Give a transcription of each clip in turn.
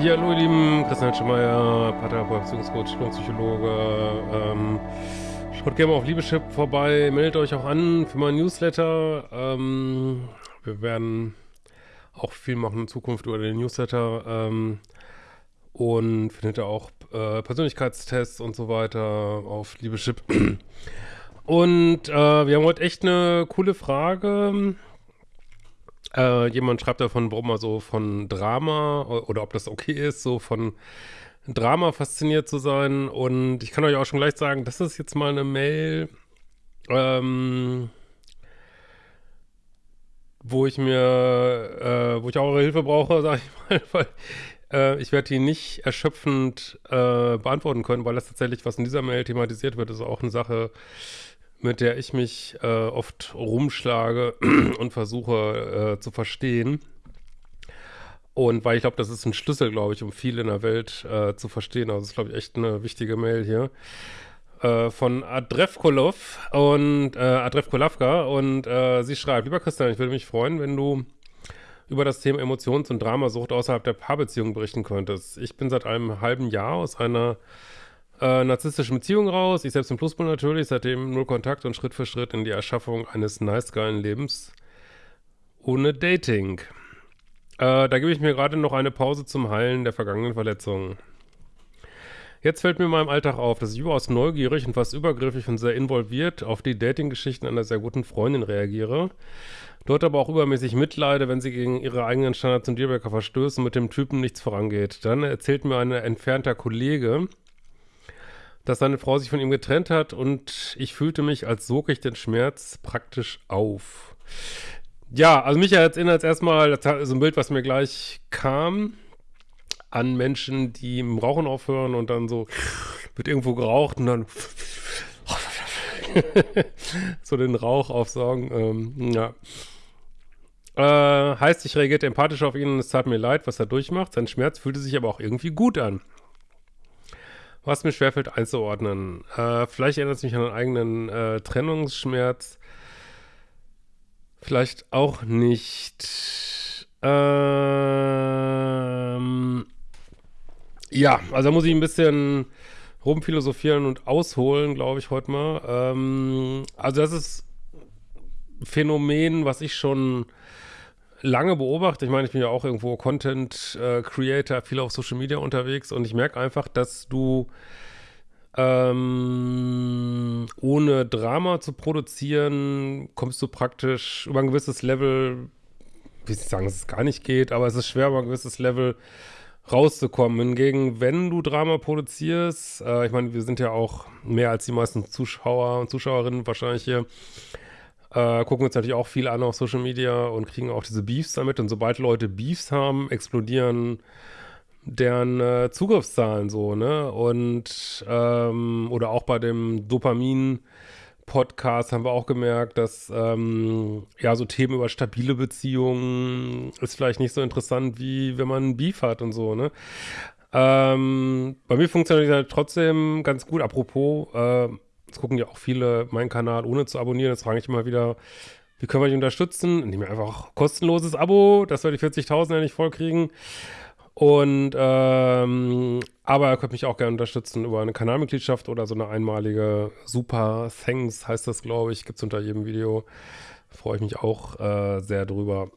Ja, hallo ihr Lieben, Christian Schemeier, Paartherapeut, Beziehungscoach, Psychologe. Ähm, schaut gerne mal auf Liebeschip vorbei, meldet euch auch an für meinen Newsletter. Ähm, wir werden auch viel machen in Zukunft über den Newsletter ähm, und findet ihr auch äh, Persönlichkeitstests und so weiter auf Liebeschip. Und äh, wir haben heute echt eine coole Frage. Äh, jemand schreibt davon, warum er so von Drama oder ob das okay ist, so von Drama fasziniert zu sein. Und ich kann euch auch schon gleich sagen, das ist jetzt mal eine Mail, ähm, wo ich mir, äh, wo ich auch eure Hilfe brauche, sage ich mal, weil äh, ich werde die nicht erschöpfend äh, beantworten können, weil das tatsächlich, was in dieser Mail thematisiert wird, ist auch eine Sache, mit der ich mich äh, oft rumschlage und versuche äh, zu verstehen. Und weil ich glaube, das ist ein Schlüssel, glaube ich, um viel in der Welt äh, zu verstehen. Also das ist, glaube ich, echt eine wichtige Mail hier. Äh, von Adrevkolov und äh, Adrevkolavka und äh, sie schreibt, lieber Christian, ich würde mich freuen, wenn du über das Thema Emotions- und Dramasucht außerhalb der Paarbeziehung berichten könntest. Ich bin seit einem halben Jahr aus einer äh, narzissstischen Beziehung raus. Ich selbst im Pluspol natürlich, seitdem null Kontakt und Schritt für Schritt in die Erschaffung eines nice geilen Lebens ohne Dating. Äh, da gebe ich mir gerade noch eine Pause zum Heilen der vergangenen Verletzungen. Jetzt fällt mir in meinem Alltag auf, dass ich überaus neugierig und fast übergriffig und sehr involviert auf die Dating-Geschichten einer sehr guten Freundin reagiere. Dort aber auch übermäßig mitleide, wenn sie gegen ihre eigenen Standards und Dealbreaker verstößt und mit dem Typen nichts vorangeht. Dann erzählt mir ein entfernter Kollege, dass seine Frau sich von ihm getrennt hat und ich fühlte mich, als sog ich den Schmerz praktisch auf. Ja, also mich erinnert es erstmal, das ist ein Bild, was mir gleich kam, an Menschen, die im Rauchen aufhören und dann so wird irgendwo geraucht und dann so den Rauch aufsaugen. Ähm, ja. Äh, heißt, ich reagierte empathisch auf ihn und es tat mir leid, was er durchmacht. Sein Schmerz fühlte sich aber auch irgendwie gut an was mir schwerfällt einzuordnen. Äh, vielleicht erinnert es mich an einen eigenen äh, Trennungsschmerz. Vielleicht auch nicht. Ähm, ja, also da muss ich ein bisschen rumphilosophieren und ausholen, glaube ich, heute mal. Ähm, also das ist Phänomen, was ich schon lange beobachtet. Ich meine, ich bin ja auch irgendwo Content äh, Creator, viel auf Social Media unterwegs und ich merke einfach, dass du ähm, ohne Drama zu produzieren, kommst du praktisch über ein gewisses Level, wie ich sagen, dass es gar nicht geht, aber es ist schwer, über ein gewisses Level rauszukommen. Hingegen, wenn du Drama produzierst, äh, ich meine, wir sind ja auch mehr als die meisten Zuschauer und Zuschauerinnen wahrscheinlich hier, äh, gucken uns natürlich auch viel an auf Social Media und kriegen auch diese Beefs damit. Und sobald Leute Beefs haben, explodieren deren äh, Zugriffszahlen so, ne? Und ähm, oder auch bei dem Dopamin Podcast haben wir auch gemerkt, dass ähm, ja so Themen über stabile Beziehungen ist vielleicht nicht so interessant, wie wenn man einen Beef hat und so, ne? Ähm, bei mir funktioniert das halt trotzdem ganz gut. Apropos, äh, Jetzt gucken ja auch viele meinen Kanal ohne zu abonnieren. Jetzt frage ich immer wieder, wie können wir dich unterstützen? Indem wir einfach kostenloses Abo, dass wir die 40.000 ja nicht vollkriegen. Und, ähm, aber ihr könnt mich auch gerne unterstützen über eine Kanalmitgliedschaft oder so eine einmalige Super Thanks heißt das, glaube ich. Gibt es unter jedem Video. Freue ich mich auch äh, sehr drüber.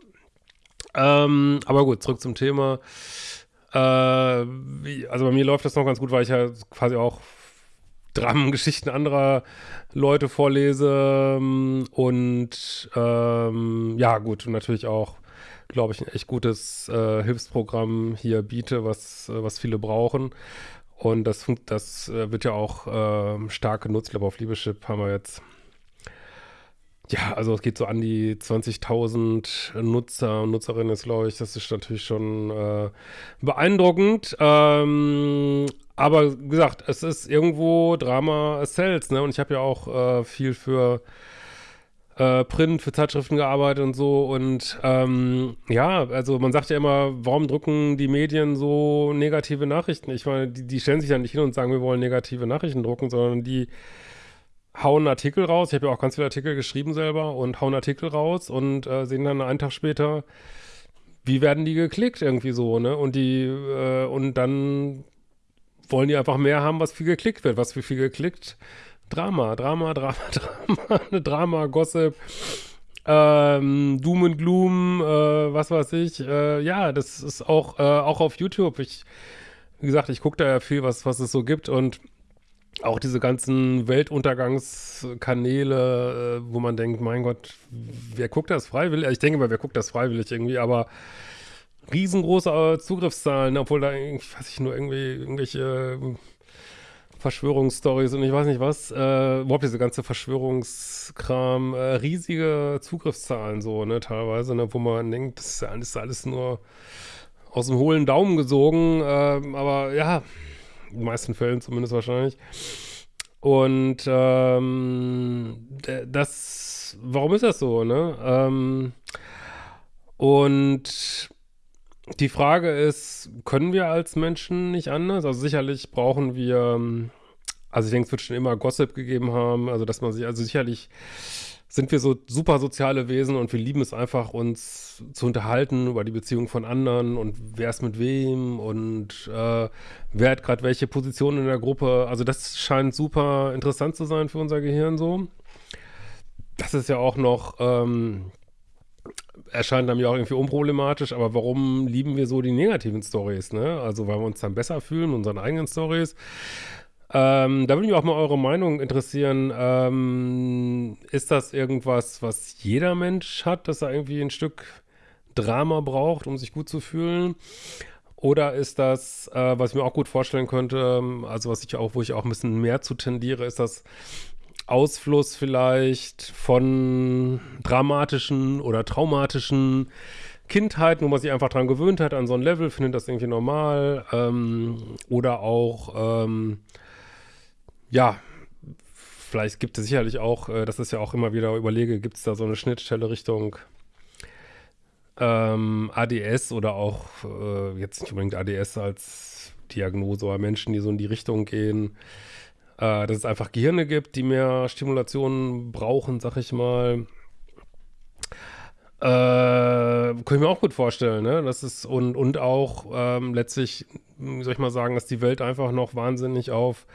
Ähm, aber gut, zurück zum Thema. Äh, wie, also bei mir läuft das noch ganz gut, weil ich ja quasi auch Dramengeschichten anderer Leute vorlese ähm, und ähm, ja gut und natürlich auch glaube ich ein echt gutes äh, Hilfsprogramm hier biete, was äh, was viele brauchen und das das äh, wird ja auch äh, stark genutzt. Ich glaube auf Liebeschip haben wir jetzt ja, also es geht so an die 20.000 Nutzer und Nutzerinnen glaube ich. Das ist natürlich schon äh, beeindruckend. Ähm, aber wie gesagt, es ist irgendwo Drama Sales, ne? Und ich habe ja auch äh, viel für äh, Print, für Zeitschriften gearbeitet und so. Und ähm, ja, also man sagt ja immer, warum drucken die Medien so negative Nachrichten? Ich meine, die, die stellen sich ja nicht hin und sagen, wir wollen negative Nachrichten drucken, sondern die hauen Artikel raus. Ich habe ja auch ganz viele Artikel geschrieben selber und hauen Artikel raus und äh, sehen dann einen Tag später, wie werden die geklickt irgendwie so, ne? Und die, äh, und dann wollen die einfach mehr haben, was viel geklickt wird. Was wie viel geklickt? Drama, Drama, Drama, Drama, Drama, Gossip, ähm, Doom and Gloom, äh, was weiß ich. Äh, ja, das ist auch, äh, auch auf YouTube. Ich, wie gesagt, ich gucke da ja viel, was, was es so gibt und auch diese ganzen Weltuntergangskanäle, äh, wo man denkt, mein Gott, wer guckt das freiwillig? Ich denke mal, wer guckt das freiwillig irgendwie, aber riesengroße äh, Zugriffszahlen, obwohl da, ich weiß ich nur irgendwie irgendwelche äh, Verschwörungsstories und ich weiß nicht was, äh, überhaupt diese ganze Verschwörungskram, äh, riesige Zugriffszahlen so, ne, teilweise, ne, wo man denkt, das ist alles, alles nur aus dem hohlen Daumen gesogen, äh, aber ja, in den meisten Fällen zumindest wahrscheinlich. Und ähm, das, warum ist das so, ne? Ähm, und die Frage ist, können wir als Menschen nicht anders? Also sicherlich brauchen wir, also ich denke, es wird schon immer Gossip gegeben haben, also dass man sich, also sicherlich sind wir so super soziale Wesen und wir lieben es einfach, uns zu unterhalten über die Beziehung von anderen und wer ist mit wem und äh, wer hat gerade welche Position in der Gruppe. Also das scheint super interessant zu sein für unser Gehirn so. Das ist ja auch noch, ähm, erscheint einem ja auch irgendwie unproblematisch, aber warum lieben wir so die negativen Stories, ne? Also weil wir uns dann besser fühlen, unseren eigenen Stories. Ähm, da würde mich auch mal eure Meinung interessieren. Ähm, ist das irgendwas, was jeder Mensch hat, dass er irgendwie ein Stück Drama braucht, um sich gut zu fühlen? Oder ist das, äh, was ich mir auch gut vorstellen könnte, also was ich auch, wo ich auch ein bisschen mehr zu tendiere, ist das Ausfluss vielleicht von dramatischen oder traumatischen Kindheiten, wo man sich einfach dran gewöhnt hat, an so ein Level, findet das irgendwie normal. Ähm, oder auch ähm, ja, vielleicht gibt es sicherlich auch, äh, das ist ja auch immer wieder überlege, gibt es da so eine Schnittstelle Richtung ähm, ADS oder auch äh, jetzt nicht unbedingt ADS als Diagnose, aber Menschen, die so in die Richtung gehen, äh, dass es einfach Gehirne gibt, die mehr Stimulation brauchen, sag ich mal. Äh, kann ich mir auch gut vorstellen, ne? Das ist und, und auch ähm, letztlich, wie soll ich mal sagen, dass die Welt einfach noch wahnsinnig auf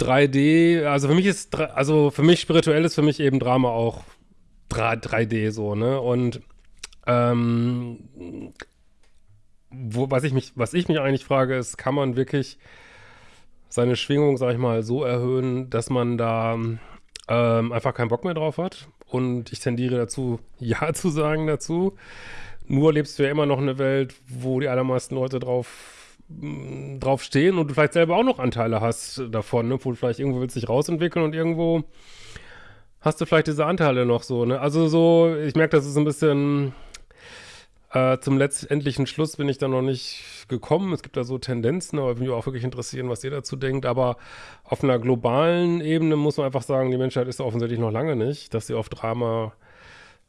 3D, also für mich ist, also für mich spirituell ist für mich eben Drama auch 3D so, ne? Und ähm, wo, was ich mich, was ich mich eigentlich frage, ist, kann man wirklich seine Schwingung, sag ich mal, so erhöhen, dass man da ähm, einfach keinen Bock mehr drauf hat? Und ich tendiere dazu, Ja zu sagen dazu. Nur lebst du ja immer noch eine Welt, wo die allermeisten Leute drauf drauf stehen und du vielleicht selber auch noch Anteile hast davon, ne? wo du vielleicht irgendwo willst dich rausentwickeln und irgendwo hast du vielleicht diese Anteile noch so, ne? Also so, ich merke, das ist ein bisschen äh, zum letztendlichen Schluss bin ich da noch nicht gekommen. Es gibt da so Tendenzen, aber würde mich auch wirklich interessieren, was ihr dazu denkt. Aber auf einer globalen Ebene muss man einfach sagen, die Menschheit ist offensichtlich noch lange nicht, dass sie auf Drama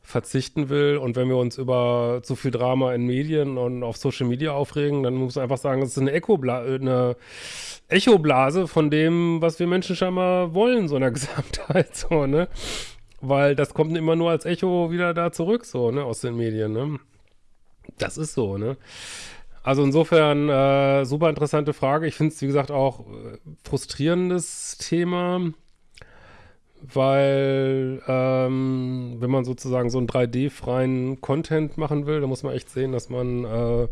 verzichten will. Und wenn wir uns über zu viel Drama in Medien und auf Social Media aufregen, dann muss man einfach sagen, es ist eine, Echobla eine Echoblase von dem, was wir Menschen scheinbar wollen, so in der Gesamtheit, so, ne? Weil das kommt immer nur als Echo wieder da zurück, so, ne, aus den Medien, ne? Das ist so, ne? Also insofern, äh, super interessante Frage. Ich finde es, wie gesagt, auch äh, frustrierendes Thema weil ähm, wenn man sozusagen so einen 3D-freien Content machen will, dann muss man echt sehen, dass man äh,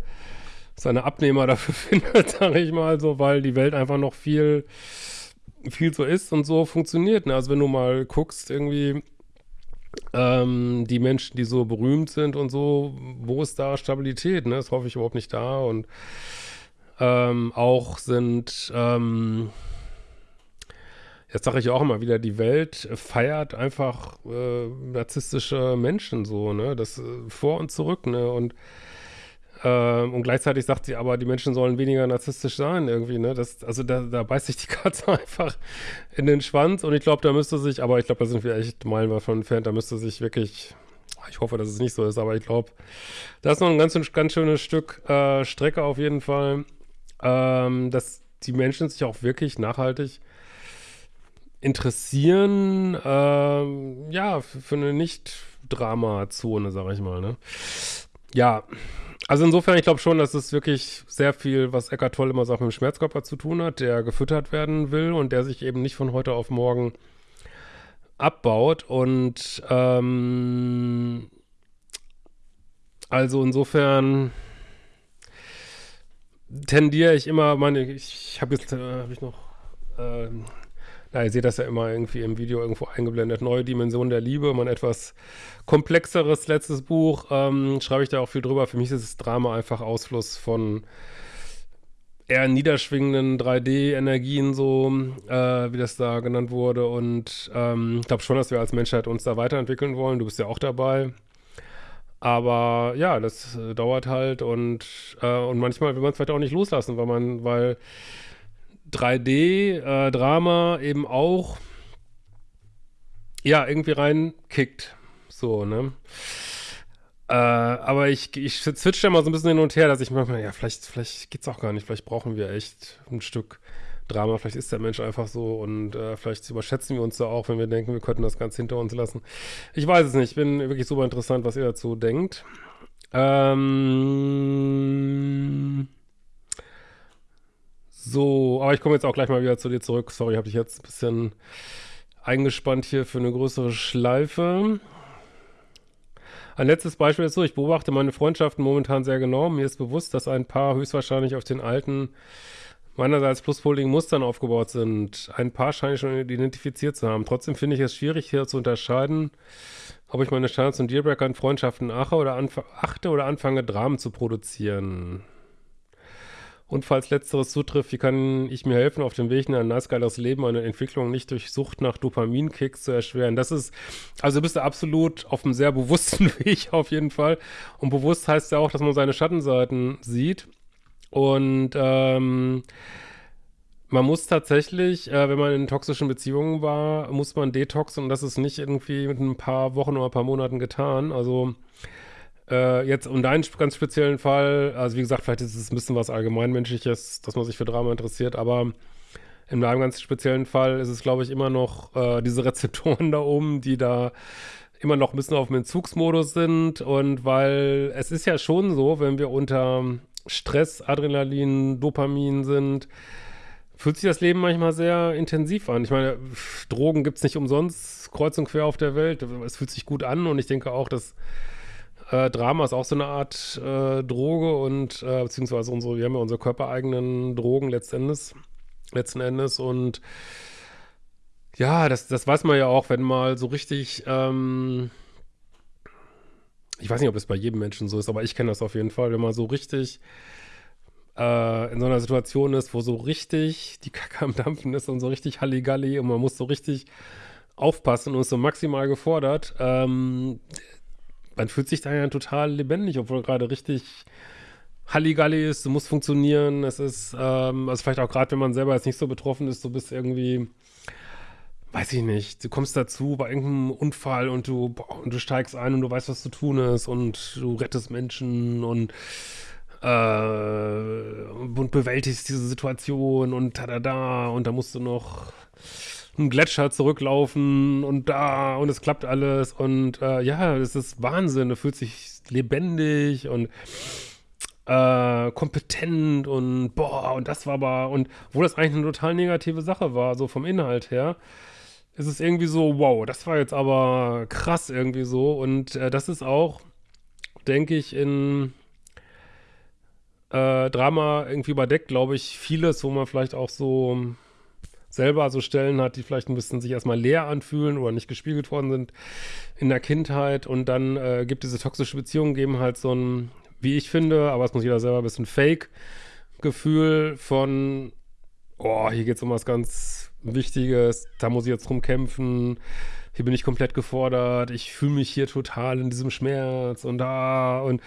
seine Abnehmer dafür findet, sage ich mal so, weil die Welt einfach noch viel, viel so ist und so funktioniert. Ne? Also wenn du mal guckst, irgendwie ähm, die Menschen, die so berühmt sind und so, wo ist da Stabilität? Ne? Das hoffe ich überhaupt nicht da und ähm, auch sind ähm, Jetzt sage ich auch immer wieder, die Welt feiert einfach äh, narzisstische Menschen so, ne? Das äh, vor und zurück, ne? Und, äh, und gleichzeitig sagt sie aber, die Menschen sollen weniger narzisstisch sein irgendwie, ne? Das, also da, da beißt sich die Katze einfach in den Schwanz und ich glaube, da müsste sich, aber ich glaube, da sind wir echt meilenweit von entfernt, da müsste sich wirklich ich hoffe, dass es nicht so ist, aber ich glaube, da ist noch ein ganz, ganz schönes Stück äh, Strecke auf jeden Fall, ähm, dass die Menschen sich auch wirklich nachhaltig interessieren, ähm, ja, für eine Nicht-Drama-Zone, sag ich mal, ne? Ja, also insofern, ich glaube schon, dass es wirklich sehr viel, was Eckart Tolle immer sagt, mit dem Schmerzkörper zu tun hat, der gefüttert werden will und der sich eben nicht von heute auf morgen abbaut. Und ähm, also insofern tendiere ich immer, meine, ich habe jetzt, äh, habe ich noch, äh, na, ihr seht das ja immer irgendwie im Video irgendwo eingeblendet, Neue Dimension der Liebe, mein etwas komplexeres letztes Buch, ähm, schreibe ich da auch viel drüber. Für mich ist das Drama einfach Ausfluss von eher niederschwingenden 3D-Energien, so äh, wie das da genannt wurde. Und ähm, ich glaube schon, dass wir als Menschheit uns da weiterentwickeln wollen. Du bist ja auch dabei. Aber ja, das äh, dauert halt und, äh, und manchmal will man es vielleicht auch nicht loslassen, weil man, weil 3D-Drama äh, eben auch ja irgendwie reinkickt. So, ne? Äh, aber ich, ich switche mal so ein bisschen hin und her, dass ich manchmal, ja, vielleicht, vielleicht geht's auch gar nicht, vielleicht brauchen wir echt ein Stück Drama, vielleicht ist der Mensch einfach so und äh, vielleicht überschätzen wir uns da auch, wenn wir denken, wir könnten das ganz hinter uns lassen. Ich weiß es nicht, ich bin wirklich super interessant, was ihr dazu denkt. Ähm so, aber ich komme jetzt auch gleich mal wieder zu dir zurück. Sorry, habe ich jetzt ein bisschen eingespannt hier für eine größere Schleife. Ein letztes Beispiel ist so, ich beobachte meine Freundschaften momentan sehr genau. Mir ist bewusst, dass ein Paar höchstwahrscheinlich auf den alten meinerseits pluspoligen Mustern aufgebaut sind. Ein paar scheine ich schon identifiziert zu haben. Trotzdem finde ich es schwierig, hier zu unterscheiden, ob ich meine Standards und Dealbreaker in Freundschaften achte oder, achte oder anfange, Dramen zu produzieren. Und falls letzteres zutrifft, wie kann ich mir helfen, auf dem Weg in ein nice geiles Leben eine Entwicklung nicht durch Sucht nach Dopaminkicks zu erschweren? Das ist, also bist du absolut auf einem sehr bewussten Weg auf jeden Fall. Und bewusst heißt ja auch, dass man seine Schattenseiten sieht und ähm, man muss tatsächlich, äh, wenn man in toxischen Beziehungen war, muss man detoxen und das ist nicht irgendwie mit ein paar Wochen oder ein paar Monaten getan. Also äh, jetzt um deinen ganz speziellen Fall, also wie gesagt, vielleicht ist es ein bisschen was Allgemeinmenschliches, dass man sich für Drama interessiert, aber in meinem ganz speziellen Fall ist es, glaube ich, immer noch äh, diese Rezeptoren da oben, die da immer noch ein bisschen auf dem Entzugsmodus sind und weil es ist ja schon so, wenn wir unter Stress, Adrenalin, Dopamin sind, fühlt sich das Leben manchmal sehr intensiv an. Ich meine, Drogen gibt es nicht umsonst, kreuz und quer auf der Welt. Es fühlt sich gut an und ich denke auch, dass äh, Drama ist auch so eine Art äh, Droge und äh, beziehungsweise unsere, wir haben ja unsere körpereigenen Drogen letztendlich, letzten Endes und ja, das, das weiß man ja auch, wenn mal so richtig ähm, ich weiß nicht, ob es bei jedem Menschen so ist, aber ich kenne das auf jeden Fall, wenn man so richtig äh, in so einer Situation ist, wo so richtig die Kacke am Dampfen ist und so richtig Halligalli und man muss so richtig aufpassen und ist so maximal gefordert, ähm, man fühlt sich da ja total lebendig, obwohl gerade richtig Halligalli ist, muss funktionieren, es ist, ähm, also vielleicht auch gerade, wenn man selber jetzt nicht so betroffen ist, du bist irgendwie weiß ich nicht, du kommst dazu bei irgendeinem Unfall und du, boah, und du steigst ein und du weißt, was zu tun ist und du rettest Menschen und, äh, und bewältigst diese Situation und da, da, da und da musst du noch einen Gletscher zurücklaufen und da und es klappt alles und äh, ja, es ist Wahnsinn, du fühlst dich lebendig und äh, kompetent und boah, und das war aber, und wo das eigentlich eine total negative Sache war, so vom Inhalt her, ist es irgendwie so, wow, das war jetzt aber krass irgendwie so. Und äh, das ist auch, denke ich, in äh, Drama irgendwie überdeckt, glaube ich, vieles, wo man vielleicht auch so selber so Stellen hat, die vielleicht ein bisschen sich erstmal leer anfühlen oder nicht gespiegelt worden sind in der Kindheit. Und dann äh, gibt diese toxische Beziehungen, geben halt so ein, wie ich finde, aber es muss jeder selber ein bisschen Fake-Gefühl von, oh, hier geht es um was ganz Wichtiges, da muss ich jetzt drum kämpfen, hier bin ich komplett gefordert, ich fühle mich hier total in diesem Schmerz und da und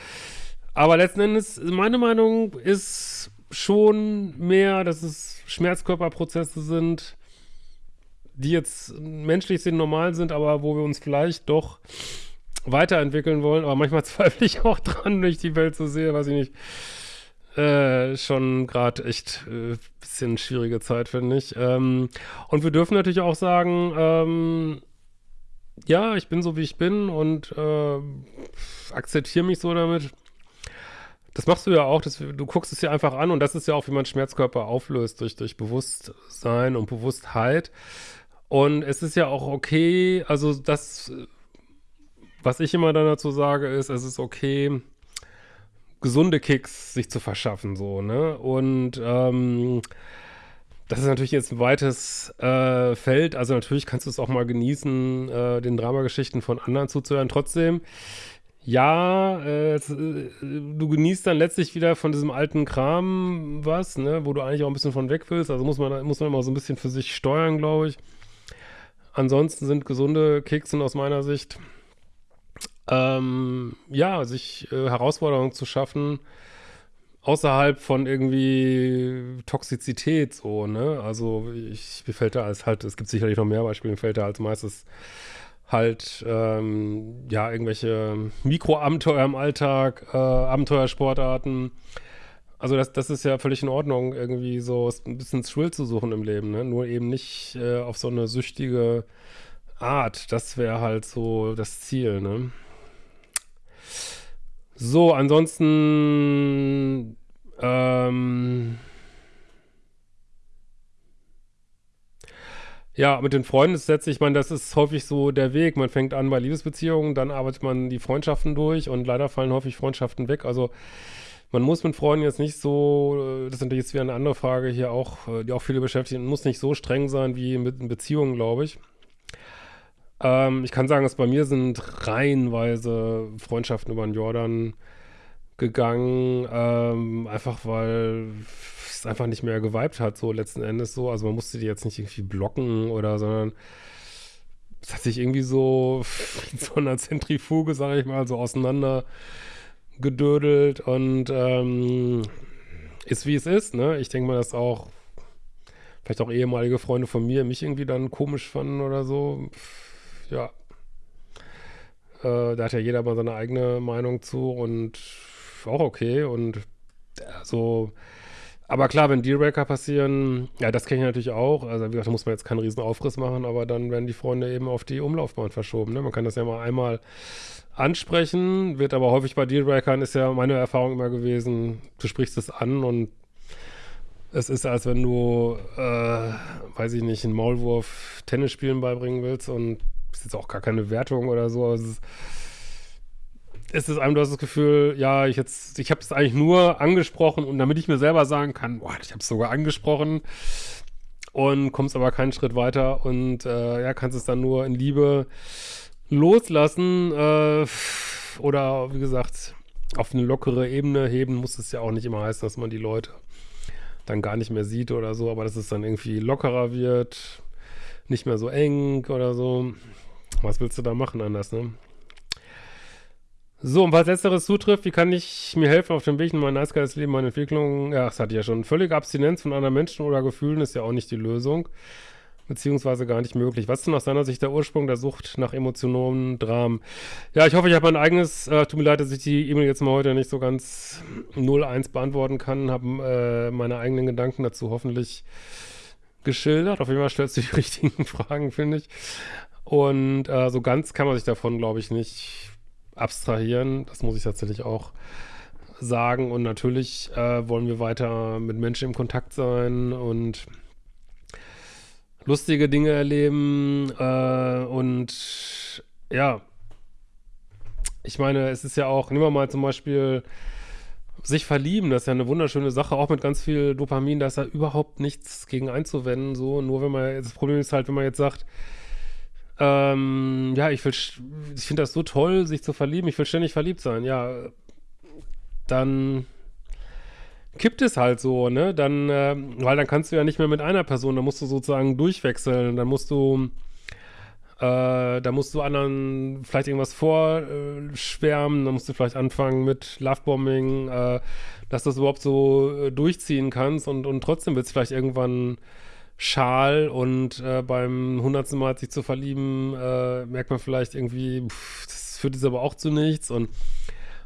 aber letzten Endes, meine Meinung ist schon mehr, dass es Schmerzkörperprozesse sind, die jetzt menschlich sind, normal sind, aber wo wir uns vielleicht doch weiterentwickeln wollen. Aber manchmal zweifle ich auch dran, wenn ich die Welt so sehe, weiß ich nicht. Äh, schon gerade echt äh, bisschen schwierige Zeit, finde ich. Ähm, und wir dürfen natürlich auch sagen, ähm, ja, ich bin so, wie ich bin und äh, akzeptiere mich so damit. Das machst du ja auch, das, du guckst es ja einfach an und das ist ja auch, wie man Schmerzkörper auflöst, durch, durch Bewusstsein und Bewusstheit. Und es ist ja auch okay, also das, was ich immer dann dazu sage, ist, es ist okay, gesunde Kicks sich zu verschaffen, so, ne? Und ähm, das ist natürlich jetzt ein weites äh, Feld. Also natürlich kannst du es auch mal genießen, äh, den Dramageschichten von anderen zuzuhören. Trotzdem, ja, äh, du genießt dann letztlich wieder von diesem alten Kram was, ne, wo du eigentlich auch ein bisschen von weg willst. Also muss man, muss man immer so ein bisschen für sich steuern, glaube ich. Ansonsten sind gesunde Kekse aus meiner Sicht, ähm, ja, sich äh, Herausforderungen zu schaffen, außerhalb von irgendwie Toxizität, so, ne? Also ich, mir fällt da als halt, es gibt sicherlich noch mehr Beispiele, mir fällt da als meistes halt ähm, ja irgendwelche Mikroabenteuer im Alltag, äh, Abenteuersportarten. Also das, das ist ja völlig in Ordnung, irgendwie so ein bisschen Thrill zu suchen im Leben, ne? Nur eben nicht äh, auf so eine süchtige Art. Das wäre halt so das Ziel, ne? So, ansonsten ähm, Ja, mit den Freunden ist letztlich, ich meine, das ist häufig so der Weg. Man fängt an bei Liebesbeziehungen, dann arbeitet man die Freundschaften durch und leider fallen häufig Freundschaften weg. Also man muss mit Freunden jetzt nicht so, äh, das ist natürlich jetzt wieder eine andere Frage hier auch, äh, die auch viele beschäftigt, man muss nicht so streng sein wie mit Beziehungen, glaube ich. Ähm, ich kann sagen, dass bei mir sind reihenweise Freundschaften über den Jordan gegangen, ähm, einfach weil es einfach nicht mehr geweibt hat, so letzten Endes so. Also man musste die jetzt nicht irgendwie blocken oder, sondern es hat sich irgendwie so in so einer Zentrifuge, sage ich mal, so auseinander gedödelt und ähm, ist wie es ist, ne? Ich denke mal, dass auch vielleicht auch ehemalige Freunde von mir mich irgendwie dann komisch fanden oder so. Ja. Äh, da hat ja jeder mal seine eigene Meinung zu und auch okay und so aber klar, wenn Dealbreaker passieren, ja, das kenne ich natürlich auch. Also, wie gesagt, da muss man jetzt keinen riesen Aufriss machen, aber dann werden die Freunde eben auf die Umlaufbahn verschoben. Ne? Man kann das ja mal einmal ansprechen, wird aber häufig bei Dealbreakern, ist ja meine Erfahrung immer gewesen, du sprichst es an und es ist, als wenn du, äh, weiß ich nicht, einen Maulwurf Tennis spielen beibringen willst und ist jetzt auch gar keine Wertung oder so, aber es ist ist es einem, du hast das Gefühl, ja, ich jetzt, ich habe es eigentlich nur angesprochen und damit ich mir selber sagen kann, boah, ich habe es sogar angesprochen und kommst aber keinen Schritt weiter und äh, ja, kannst es dann nur in Liebe loslassen äh, oder wie gesagt, auf eine lockere Ebene heben muss es ja auch nicht immer heißen, dass man die Leute dann gar nicht mehr sieht oder so, aber dass es dann irgendwie lockerer wird, nicht mehr so eng oder so. Was willst du da machen anders, ne? So, und was letzteres zutrifft, wie kann ich mir helfen auf dem Weg in mein nice geiles Leben, meine Entwicklung? Ja, das hatte ich ja schon. Völlige Abstinenz von anderen Menschen oder Gefühlen ist ja auch nicht die Lösung, beziehungsweise gar nicht möglich. Was ist denn aus deiner Sicht der Ursprung der Sucht nach emotionalen Dramen? Ja, ich hoffe, ich habe mein eigenes, äh, tut mir leid, dass ich die E-Mail jetzt mal heute nicht so ganz 0-1 beantworten kann, habe äh, meine eigenen Gedanken dazu hoffentlich geschildert. Auf jeden Fall stellst du die richtigen Fragen, finde ich. Und äh, so ganz kann man sich davon, glaube ich, nicht abstrahieren. Das muss ich tatsächlich auch sagen. Und natürlich äh, wollen wir weiter mit Menschen im Kontakt sein und lustige Dinge erleben. Äh, und ja, ich meine, es ist ja auch, nehmen wir mal zum Beispiel sich verlieben, das ist ja eine wunderschöne Sache, auch mit ganz viel Dopamin, da ist ja überhaupt nichts gegen einzuwenden, so, nur wenn man, das Problem ist halt, wenn man jetzt sagt, ähm, ja, ich ich finde das so toll, sich zu verlieben. Ich will ständig verliebt sein. Ja, dann kippt es halt so, ne? Dann, äh, weil dann kannst du ja nicht mehr mit einer Person, dann musst du sozusagen durchwechseln. Dann musst du, äh, da musst du anderen vielleicht irgendwas vorschwärmen. Dann musst du vielleicht anfangen mit Lovebombing, äh, dass du das überhaupt so äh, durchziehen kannst und, und trotzdem wird es vielleicht irgendwann Schal und äh, beim hundertsten Mal sich zu verlieben, äh, merkt man vielleicht irgendwie, pff, das führt jetzt aber auch zu nichts und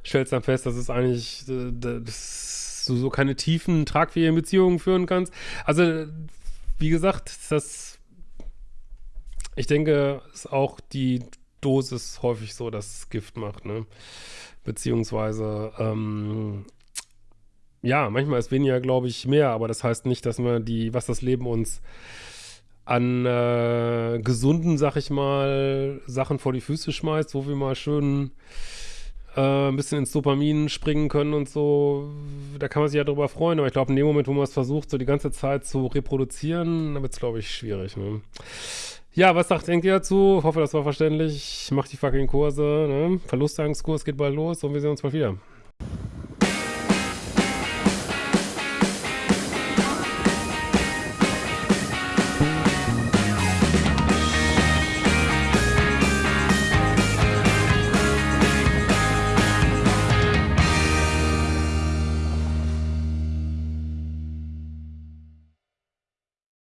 stellst dann fest, dass es eigentlich, äh, dass du so keine tiefen, tragfähigen Beziehungen führen kannst. Also, wie gesagt, das, ich denke, ist auch die Dosis häufig so, dass Gift macht, ne? Beziehungsweise, ähm, ja, manchmal ist weniger, glaube ich, mehr, aber das heißt nicht, dass man die, was das Leben uns an äh, gesunden, sag ich mal, Sachen vor die Füße schmeißt, wo wir mal schön äh, ein bisschen ins Dopamin springen können und so, da kann man sich ja drüber freuen, aber ich glaube, in dem Moment, wo man es versucht, so die ganze Zeit zu reproduzieren, dann wird es, glaube ich, schwierig, ne? Ja, was sagt, denkt ihr dazu? Ich hoffe, das war verständlich. Macht die fucking Kurse, ne? Verlustangstkurs geht bald los und wir sehen uns bald wieder.